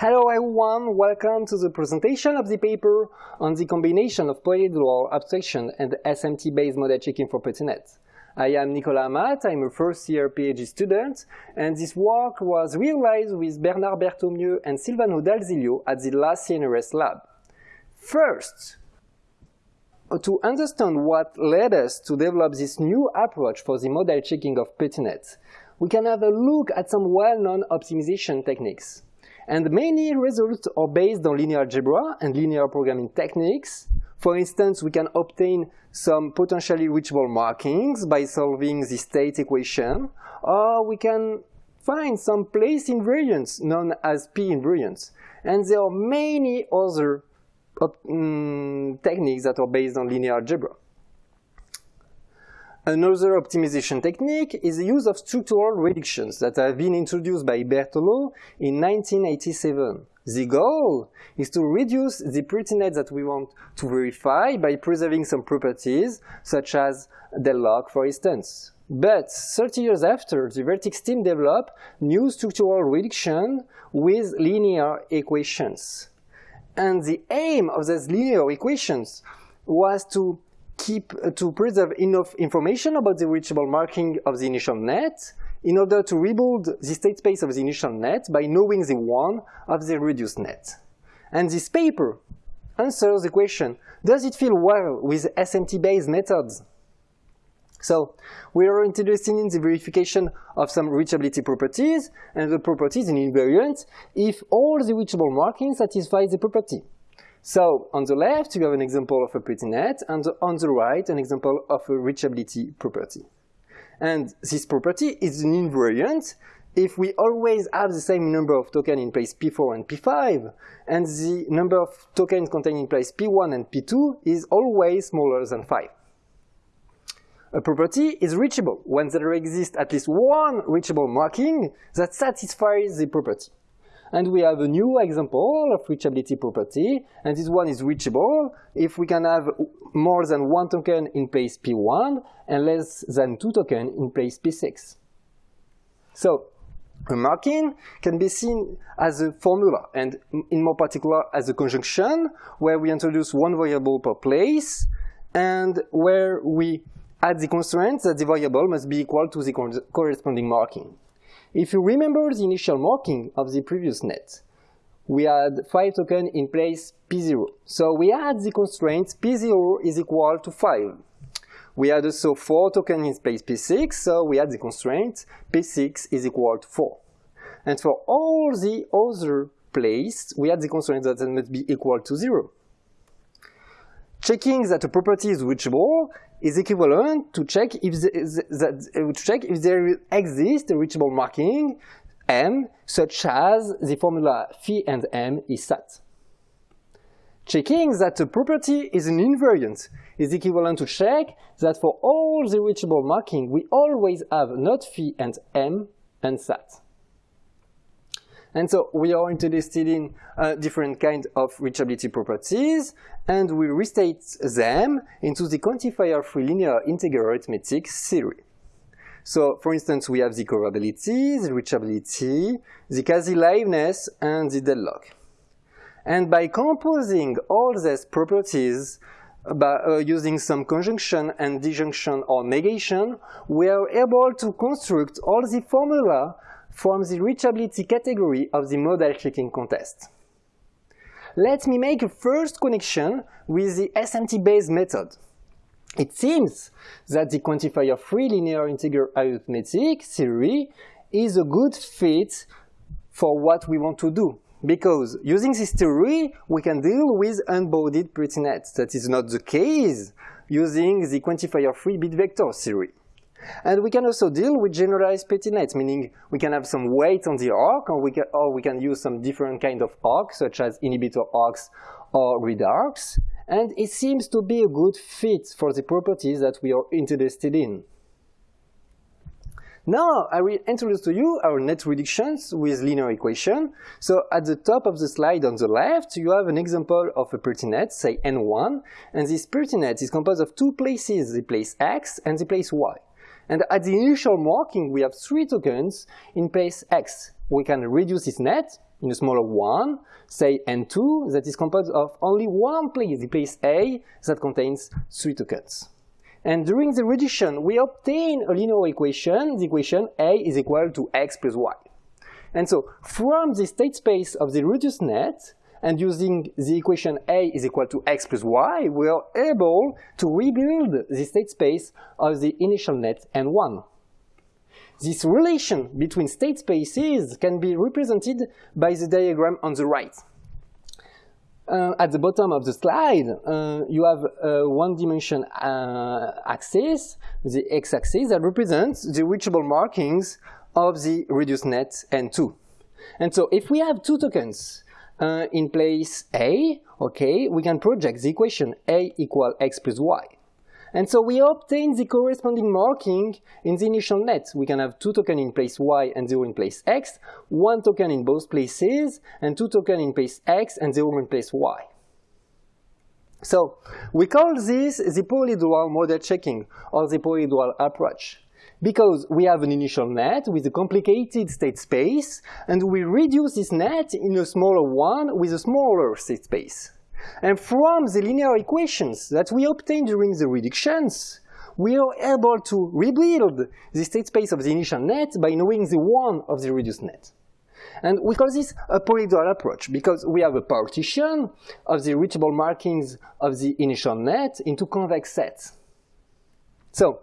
Hello everyone, welcome to the presentation of the paper on the combination of polyhedral abstraction and SMT-based model checking for Petri net. I am Nicolas Amat, I'm a first year PhD student, and this work was realized with Bernard Berthomieu and Silvano Dal Zilio at the LAAS CNRS lab. First, to understand what led us to develop this new approach for the model checking of Petri net, we can have a look at some well-known optimization techniques. And many results are based on linear algebra and linear programming techniques. For instance, we can obtain some potentially reachable markings by solving the state equation, or we can find some place invariants known as P invariants. And there are many other um, techniques that are based on linear algebra. Another optimization technique is the use of structural reductions that have been introduced by Berthelot in 1987. The goal is to reduce the Petri net that we want to verify by preserving some properties, such as deadlock, for instance. But 30 years after, the VERTICS team developed new structural reduction with linear equations. And the aim of these linear equations was to keep uh, to preserve enough information about the reachable marking of the initial net in order to rebuild the state space of the initial net by knowing the one of the reduced net. And this paper answers the question, does it feel well with SMT-based methods? So we are interested in the verification of some reachability properties and the properties in invariant if all the reachable markings satisfy the property. So on the left, you have an example of a Petri net, and on the right, an example of a reachability property. And this property is an invariant if we always have the same number of tokens in place P4 and P5, and the number of tokens contained in place P1 and P2 is always smaller than 5. A property is reachable when there exists at least one reachable marking that satisfies the property. And we have a new example of reachability property, and this one is reachable if we can have more than one token in place P1 and less than two tokens in place P6. So a marking can be seen as a formula, and in more particular as a conjunction, where we introduce one variable per place, and where we add the constraint that the variable must be equal to the corresponding marking. If you remember the initial marking of the previous net, we had 5 tokens in place P0. So we had the constraint P0 is equal to 5. We had also 4 tokens in place P6, so we had the constraint P6 is equal to 4. And for all the other places, we had the constraint that it must be equal to 0. Checking that a property is reachable is equivalent to check if the, that, uh, to check if there exists a reachable marking m such as the formula phi and m is sat. Checking that a property is an invariant is equivalent to check that for all the reachable marking we always have not phi and m and sat. And so we are interested in uh, different kinds of reachability properties, and we restate them into the quantifier-free linear integer arithmetic theory. So, for instance, we have the coverability, the reachability, the quasi-liveness, and the deadlock. And by composing all these properties by uh, using some conjunction and disjunction or negation, we are able to construct all the formula from the reachability category of the model checking contest. Let me make a first connection with the SMT-based method. It seems that the quantifier-free linear integer arithmetic theory is a good fit for what we want to do. Because using this theory, we can deal with unbounded Petri net. That is not the case using the quantifier-free bit vector theory. And we can also deal with generalized Petri nets, meaning we can have some weight on the arc, or we can, or we can use some different kind of arcs, such as inhibitor arcs or grid arcs. And it seems to be a good fit for the properties that we are interested in. Now I will introduce to you our net reductions with linear equation. So at the top of the slide on the left, you have an example of a Petri net, say N1, and this Petri net is composed of two places, the place X and the place Y. And at the initial marking, we have three tokens in place x. We can reduce this net in a smaller one, say N2, that is composed of only one place, the place A, that contains three tokens. And during the reduction, we obtain a linear equation, the equation A is equal to x plus y. And so from the state space of the reduced net, and using the equation A is equal to x plus y, we are able to rebuild the state space of the initial net N1. This relation between state spaces can be represented by the diagram on the right. Uh, at the bottom of the slide, uh, you have a one-dimension uh, axis, the x-axis, that represents the reachable markings of the reduced net N2. And so if we have two tokens uh, in place A, okay, we can project the equation A equal x plus y. And so we obtain the corresponding marking in the initial net. We can have two tokens in place y and zero in place x, one token in both places, and two tokens in place x and zero in place y. So we call this the polyhedral model checking or the polyhedral approach because we have an initial net with a complicated state space and we reduce this net in a smaller one with a smaller state space. And from the linear equations that we obtain during the reductions, we are able to rebuild the state space of the initial net by knowing the one of the reduced net. And we call this a polyhedral approach because we have a partition of the reachable markings of the initial net into convex sets. So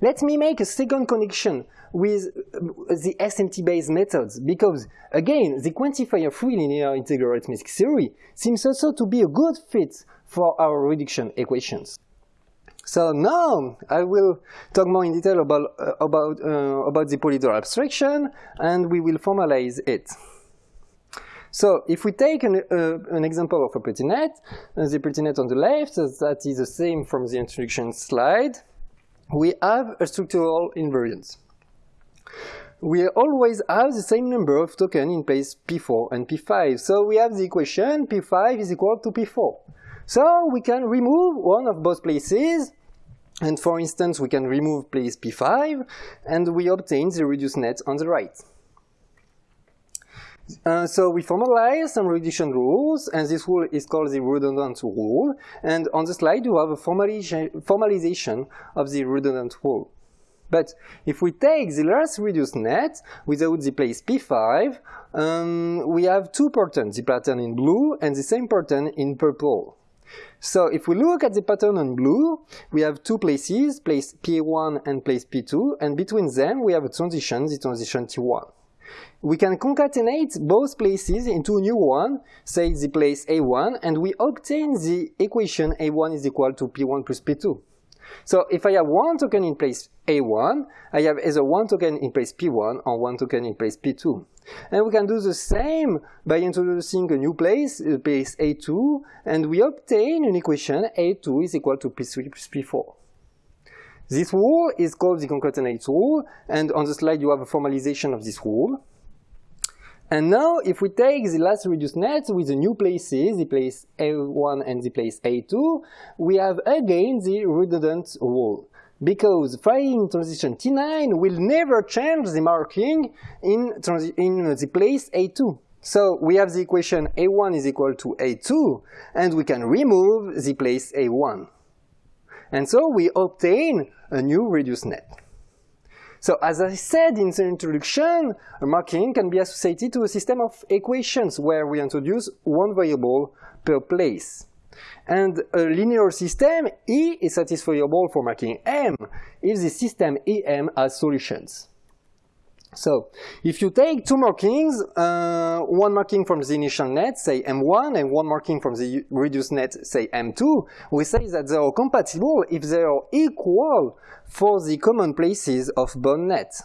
let me make a second connection with uh, the SMT-based methods because, again, the quantifier-free linear integer arithmetic theory seems also to be a good fit for our reduction equations. So now I will talk more in detail about, uh, about, uh, about the polyhedral abstraction and we will formalize it. So if we take an, uh, an example of a Petri net, uh, the Petri net on the left, that is the same from the introduction slide, we have a structural invariance. We always have the same number of tokens in place P4 and P5. So we have the equation P5 is equal to P4. So we can remove one of both places. And for instance, we can remove place P5 and we obtain the reduced net on the right. Uh, so we formalize some reduction rules, and this rule is called the redundant rule. And on the slide, you have a formalization of the redundant rule. But if we take the last reduced net without the place P5, um, we have two patterns, the pattern in blue and the same pattern in purple. So if we look at the pattern in blue, we have two places, place P1 and place P2, and between them we have a transition, the transition T1 we can concatenate both places into a new one, say the place A1, and we obtain the equation A1 is equal to P1 plus P2. So if I have one token in place A1, I have either one token in place P1 or one token in place P2. And we can do the same by introducing a new place, uh, place A2, and we obtain an equation A2 is equal to P3 plus P4. This rule is called the concatenate rule, and on the slide you have a formalization of this rule. And now, if we take the last reduced net with the new places, the place A1 and the place A2, we have again the redundant rule. Because firing transition T9 will never change the marking in, in the place A2. So we have the equation A1 is equal to A2, and we can remove the place A1. And so we obtain a new reduced net. So as I said in the introduction, a marking can be associated to a system of equations where we introduce one variable per place. And a linear system E is satisfiable for marking M if the system EM has solutions. So, if you take two markings, uh, one marking from the initial net, say M1, and one marking from the reduced net, say M2, we say that they are compatible if they are equal for the common places of both nets.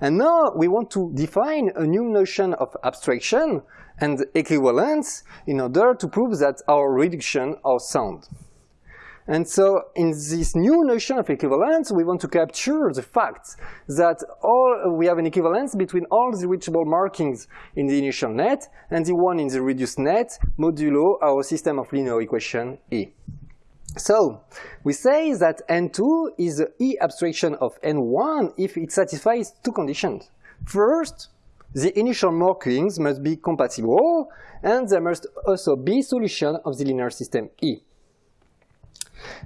And now we want to define a new notion of abstraction and equivalence in order to prove that our reduction are sound. And so in this new notion of equivalence, we want to capture the fact that all, we have an equivalence between all the reachable markings in the initial net and the one in the reduced net modulo our system of linear equation E. So we say that N2 is the E abstraction of N1 if it satisfies two conditions. First, the initial markings must be compatible, and there must also be solution of the linear system E.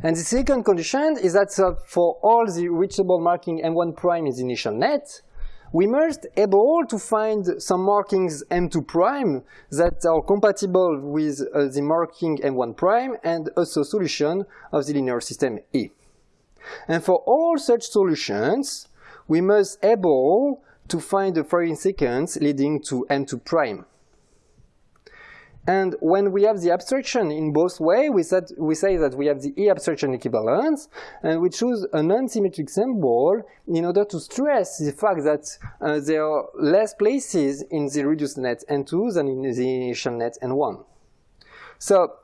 And the second condition is that uh, for all the reachable marking M1 prime in the initial net, we must able to find some markings M2 prime that are compatible with uh, the marking M1 prime and also solution of the linear system E. And for all such solutions, we must able to find the following sequence leading to M2 prime. And when we have the abstraction in both ways, we, we say that we have the E abstraction equivalence, and we choose a non-symmetric symbol in order to stress the fact that uh, there are less places in the reduced net N2 than in the initial net N1. So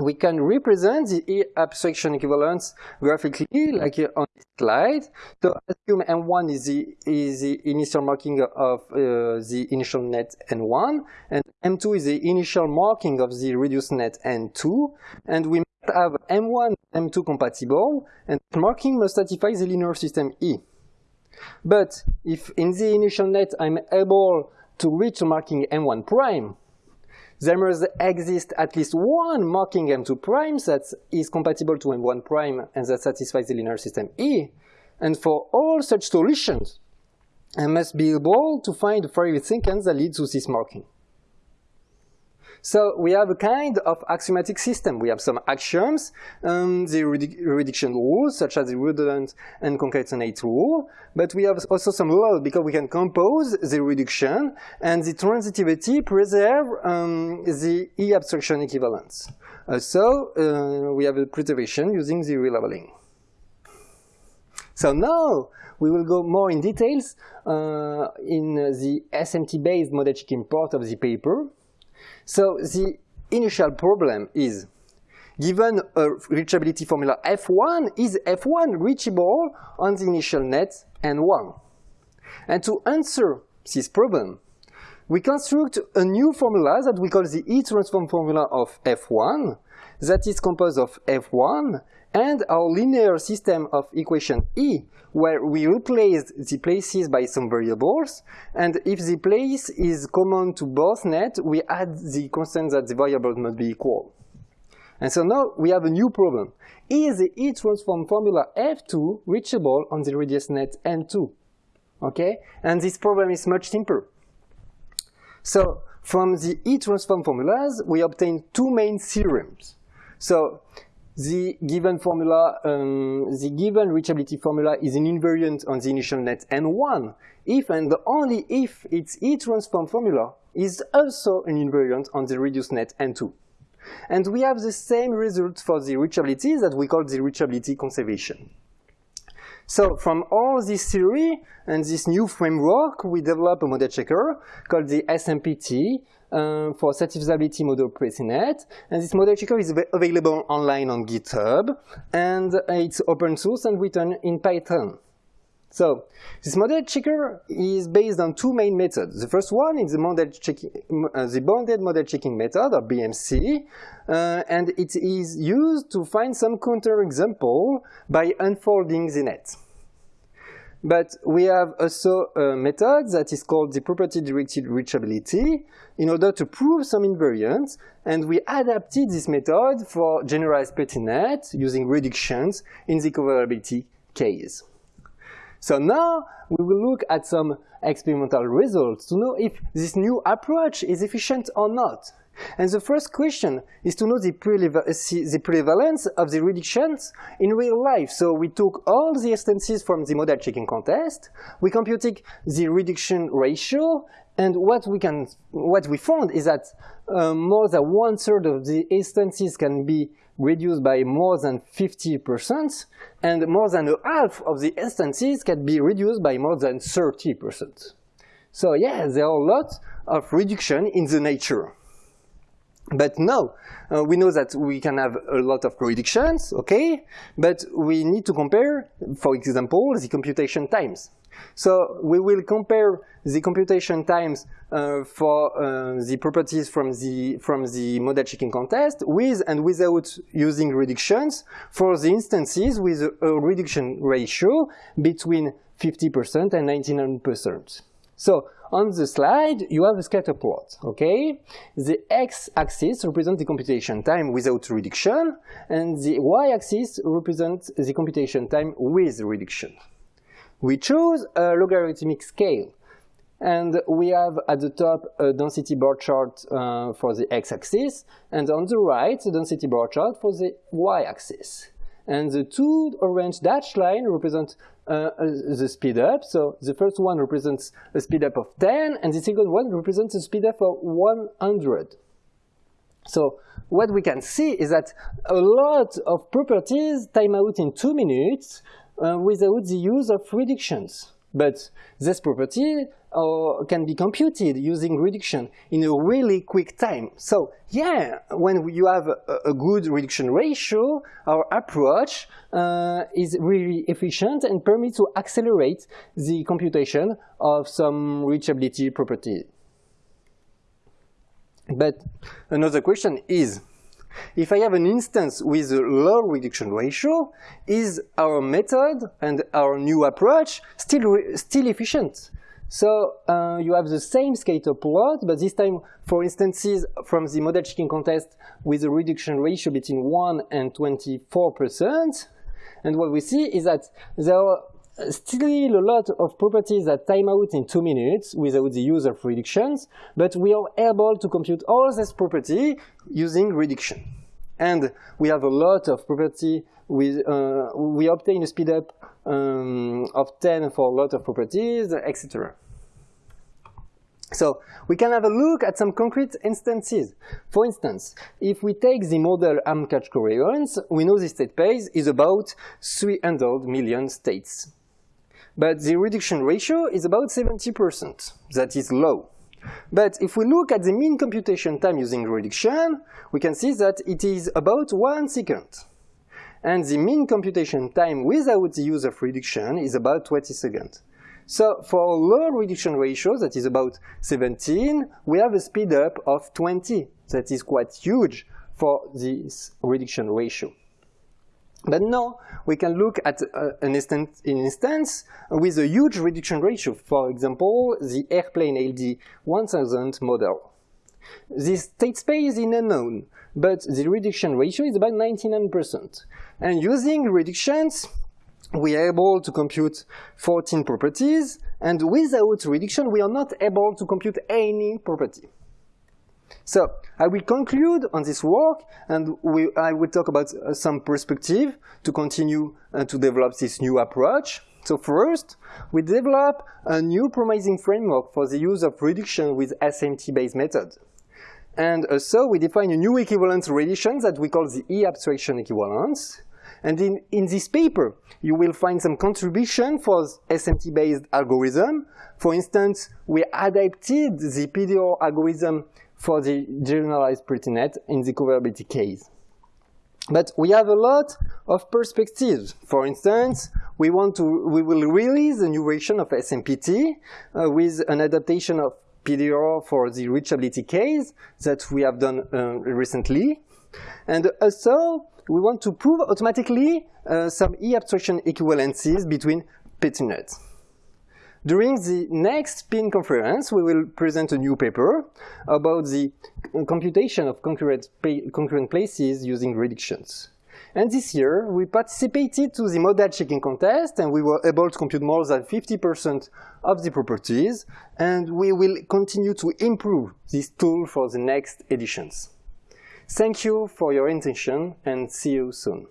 we can represent the abstraction equivalence graphically, like on this slide. So assume M1 is the, is the initial marking of uh, the initial net N1, and M2 is the initial marking of the reduced net N2, and we must have M1 M2 compatible, and marking must satisfy the linear system E. But if in the initial net I'm able to reach marking M1 prime, there must exist at least one marking M2 prime that is compatible to M1 prime and that satisfies the linear system E. And for all such solutions, I must be able to find the firing sequence that leads to this marking. So we have a kind of axiomatic system. We have some axioms, um, the reduction rules, such as the redundant and concatenate rule, but we have also some laws because we can compose the reduction and the transitivity preserve um, the E abstraction equivalence. Uh, so uh, we have a preservation using the relabeling. So now we will go more in details uh, in the SMT-based model part of the paper. So the initial problem is, given a reachability formula F1, is F1 reachable on the initial net N1? And to answer this problem, we construct a new formula that we call the E-transform formula of F1 that is composed of F1 and our linear system of equation E, where we replace the places by some variables, and if the place is common to both nets, we add the constant that the variables must be equal. And so now we have a new problem. Is the E-transform formula F2 reachable on the reduced net N2? Okay, and this problem is much simpler. So from the E-transform formulas, we obtain two main theorems. So the given formula, um, the given reachability formula is an invariant on the initial net N1 if and only if its E-transform formula is also an invariant on the reduced net N2. And we have the same result for the reachability that we call the reachability conservation. So from all this theory and this new framework, we develop a model checker called the SMPT, um, for satisfiability modulo Petri net. And this model checker is available online on GitHub, and it's open source and written in Python. So this model checker is based on two main methods. The first one is the, model checking, uh, the bounded model checking method, or BMC, uh, and it is used to find some counterexample by unfolding the net. But we have also a method that is called the property-directed reachability in order to prove some invariants, and we adapted this method for generalized Petri net using reductions in the coverability case. So now we will look at some experimental results to know if this new approach is efficient or not. And the first question is to know the, the, prevalence of the reductions in real life. So we took all the instances from the model checking contest, we computed the reduction ratio, and what we can, what we found is that uh, more than one third of the instances can be reduced by more than 50%, and more than half of the instances can be reduced by more than 30%. So yeah, there are a lot of reduction in the nature. But now, uh, we know that we can have a lot of predictions, okay? But we need to compare, for example, the computation times. So we will compare the computation times uh, for uh, the properties from the, from the model checking contest with and without using reductions for the instances with a, a reduction ratio between 50% and 99%. So on the slide, you have a scatter plot, okay? The x-axis represents the computation time without reduction, and the y-axis represents the computation time with reduction. We choose a logarithmic scale, and we have at the top a density bar chart uh, for the x-axis, and on the right, a density bar chart for the y-axis. And the two orange dashed line represent uh, the speed up. So the first one represents a speed up of 10, and the second one represents a speed up of 100. So what we can see is that a lot of properties time out in two minutes uh, without the use of reductions. But this property uh, can be computed using reduction in a really quick time. So yeah, when you have a, a good reduction ratio, our approach uh, is really efficient and permits to accelerate the computation of some reachability property. But another question is, if I have an instance with a low reduction ratio, is our method and our new approach still, still efficient? So uh, you have the same scatter plot, but this time for instances from the model checking contest with a reduction ratio between 1 and 24%. And what we see is that there are still a lot of properties that time out in two minutes without the use of reductions, but we are able to compute all this property using reduction. And we have a lot of property with, uh, we obtain a speed up um, of 10 for a lot of properties, etc. So we can have a look at some concrete instances. For instance, if we take the model AMCatch covariance, we know the state space is about 300 million states. But the reduction ratio is about 70%. That is low. But if we look at the mean computation time using reduction, we can see that it is about one second. And the mean computation time without the use of reduction is about 20 seconds. So for a low reduction ratio, that is about 17, we have a speed up of 20. That is quite huge for this reduction ratio. But now we can look at uh, an, instance, an instance with a huge reduction ratio. For example, the airplane ALD 1000 model. This state space is unknown, but the reduction ratio is about 99%. And using reductions, we are able to compute 14 properties, and without reduction, we are not able to compute any property. So I will conclude on this work and we, I will talk about uh, some perspective to continue uh, to develop this new approach. So first, we develop a new promising framework for the use of reduction with SMT-based method. And also we define a new equivalence relation that we call the E-abstraction equivalence. And in, in this paper, you will find some contribution for SMT-based algorithm. For instance, we adapted the PDR algorithm for the generalized Petri net in the coverability case. But we have a lot of perspectives. For instance, we want to, we will release a new version of SMPT uh, with an adaptation of PDR for the reachability case that we have done uh, recently. And also, we want to prove automatically uh, some E-abstraction equivalences between Petri nets. During the next SPIN conference, we will present a new paper about the computation of concurrent, concurrent places using reductions. And this year, we participated to the model checking contest and we were able to compute more than 50% of the properties. And we will continue to improve this tool for the next editions. Thank you for your attention and see you soon.